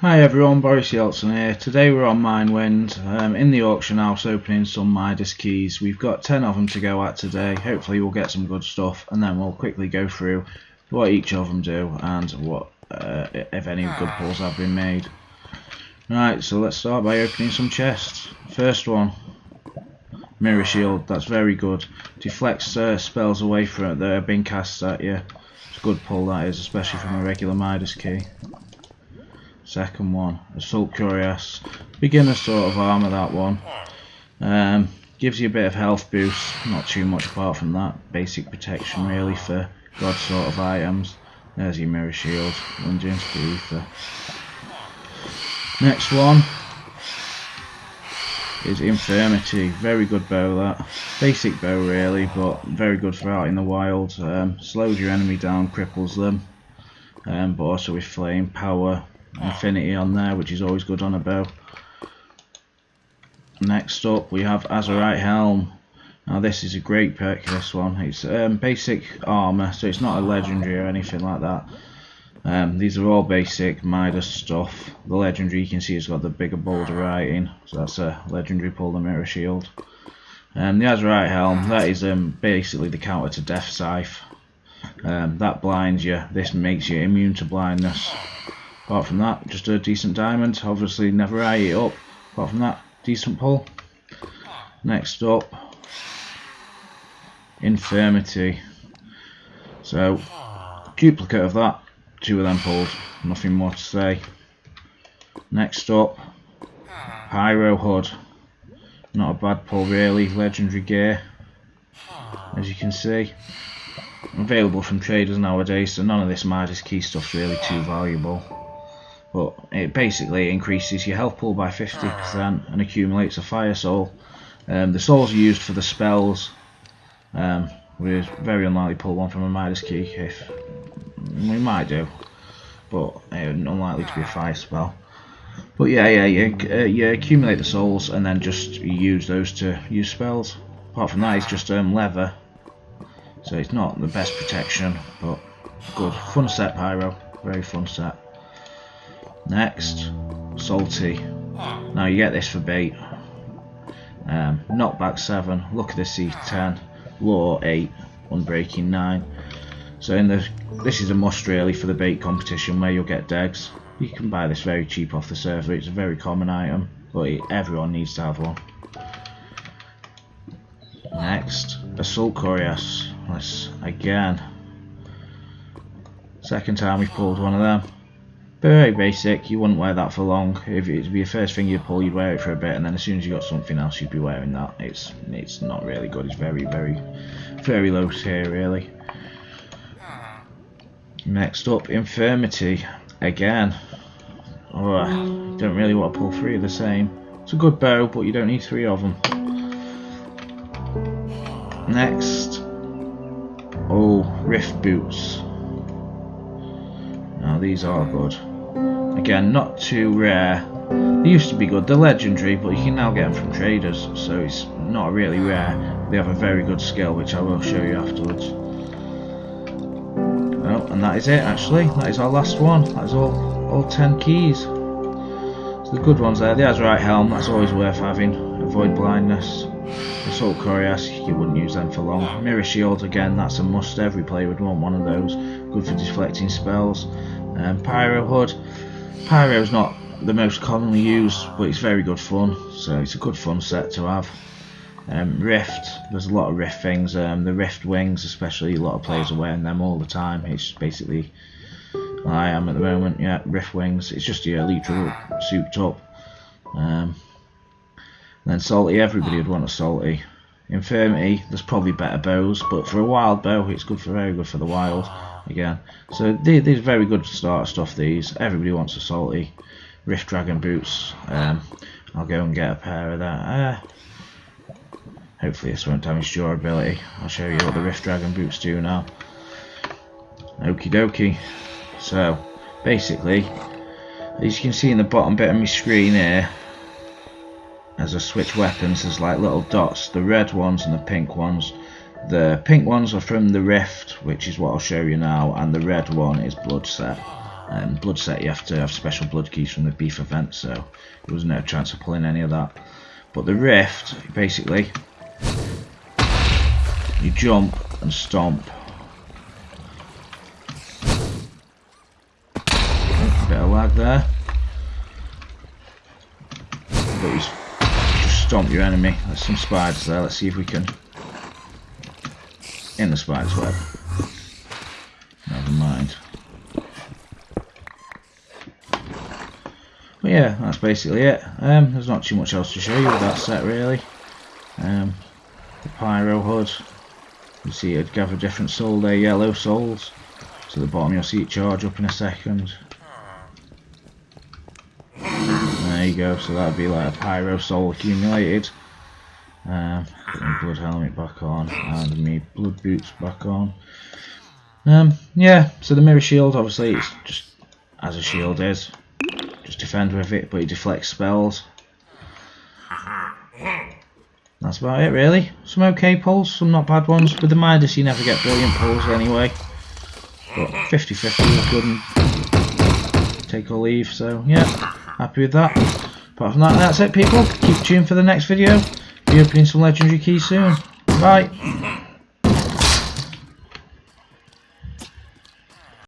Hi everyone, Boris Yeltsin here. Today we're on Minewind, um, in the auction house opening some Midas keys. We've got 10 of them to go at today. Hopefully we'll get some good stuff and then we'll quickly go through what each of them do and what uh, if any good pulls have been made. Right, so let's start by opening some chests. First one, Mirror Shield, that's very good. Deflects uh, spells away from it that are being cast at you. It's a good pull that is, especially from a regular Midas key. Second one, Assault Cuirass. Beginner sort of armour that one. Um, gives you a bit of health boost, not too much apart from that. Basic protection really for god sort of items. There's your mirror shield, lunge into the ether. Next one is Infirmity. Very good bow that. Basic bow really, but very good for out in the wild. Um, slows your enemy down, cripples them. Um, but also with flame power, infinity on there, which is always good on a bow. Next up we have Azerite Helm. Now this is a great perk, this one. It's um, basic armour, so it's not a legendary or anything like that. Um, these are all basic Midas stuff. The legendary you can see has got the bigger bolder writing, so that's a legendary pull the mirror shield. Um, the Azerite Helm, that is um, basically the counter to Death Scythe. Um, that blinds you, this makes you immune to blindness. Apart from that, just a decent diamond. Obviously, never eye it up. Apart from that, decent pull. Next up, Infirmity. So, duplicate of that. Two of them pulled. Nothing more to say. Next up, Pyro Hood. Not a bad pull really. Legendary gear. As you can see. Available from traders nowadays, so none of this Midas key stuff's really too valuable but it basically increases your health pool by 50% and accumulates a fire soul. Um, the souls are used for the spells. Um, we're very unlikely to pull one from a Midas key if we might do, but uh, unlikely to be a fire spell. But yeah, yeah, you, uh, you accumulate the souls and then just use those to use spells. Apart from that, it's just um, leather, so it's not the best protection, but good. Fun set, Pyro. Very fun set. Next, Salty. Now you get this for bait. Um, knockback 7, look at the C10, lure 8, unbreaking 9. So in the this is a must really for the bait competition where you'll get degs. You can buy this very cheap off the server, it's a very common item, but it, everyone needs to have one. Next, Assault Cuirass. Let's again. Second time we've pulled one of them. Very basic, you wouldn't wear that for long. If it'd be the first thing you pull, you'd wear it for a bit, and then as soon as you got something else, you'd be wearing that. It's it's not really good. It's very, very, very low tier, really. Next up, Infirmity. Again. Oh, don't really want to pull three of the same. It's a good bow, but you don't need three of them. Next. Oh, Rift Boots. Now these are good. Again, not too rare. They used to be good. They're legendary, but you can now get them from traders, so it's not really rare. They have a very good skill, which I will show you afterwards. Well, and that is it actually. That is our last one. That is all, all 10 keys. So the good ones there. The Azerite Helm, that's always worth having. Avoid blindness. Assault Cuirass, you wouldn't use them for long. Mirror Shield, again, that's a must. Every player would want one of those. Good for deflecting spells. Um, Pyro Hood. Pyro is not the most commonly used, but it's very good fun. So it's a good fun set to have. Um, Rift, there's a lot of Rift things. Um, the Rift wings, especially, a lot of players are wearing them all the time. It's basically, I am at the moment, yeah, Rift wings. It's just your Elytra souped up. Um, then Salty, everybody would want a Salty. Infirmity, there's probably better bows, but for a wild bow, it's good for very good for the wild again. So these, these very good starter stuff. These everybody wants a salty Rift Dragon boots. Um, I'll go and get a pair of that. Uh, hopefully this won't damage durability. I'll show you what the Rift Dragon boots do now. Okie dokie. So basically, as you can see in the bottom bit of my screen here, as I switch weapons, there's like little dots. The red ones and the pink ones the pink ones are from the Rift, which is what I'll show you now, and the red one is Blood Set. And blood set, you have to have special blood keys from the beef event, so there was no chance of pulling any of that. But the rift, basically, you jump and stomp. Bit of lag there. But just stomp your enemy. There's some spiders there. Let's see if we can. In the spider's web. Never mind. But yeah, that's basically it. Um, there's not too much else to show you with that set really. Um, the pyro hood. You see it gather different soul there, yellow souls. To the bottom you'll see it charge up in a second. You go, so that'd be like a pyro soul accumulated. Um, put my blood helmet back on and me blood boots back on. Um, yeah, so the mirror shield obviously it's just as a shield is. Just defend with it, but it deflects spells. That's about it really. Some okay pulls, some not bad ones. With the Midas you never get brilliant pulls anyway. But 50-50 is good and take or leave, so yeah, happy with that. Apart from that, that's it people. Keep tuned for the next video. Be opening some legendary keys soon. Bye.